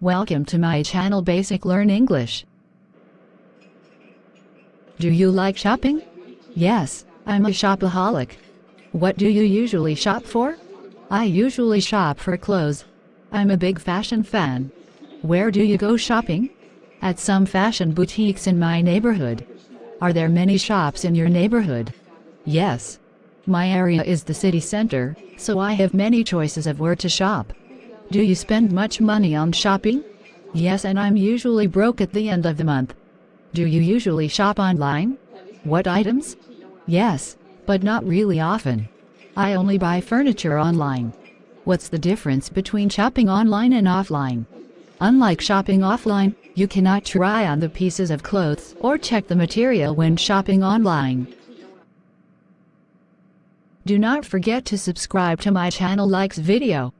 Welcome to my channel Basic Learn English. Do you like shopping? Yes, I'm a shopaholic. What do you usually shop for? I usually shop for clothes. I'm a big fashion fan. Where do you go shopping? At some fashion boutiques in my neighborhood. Are there many shops in your neighborhood? Yes. My area is the city center, so I have many choices of where to shop. Do you spend much money on shopping? Yes, and I'm usually broke at the end of the month. Do you usually shop online? What items? Yes, but not really often. I only buy furniture online. What's the difference between shopping online and offline? Unlike shopping offline, you cannot try on the pieces of clothes or check the material when shopping online. Do not forget to subscribe to my channel likes video.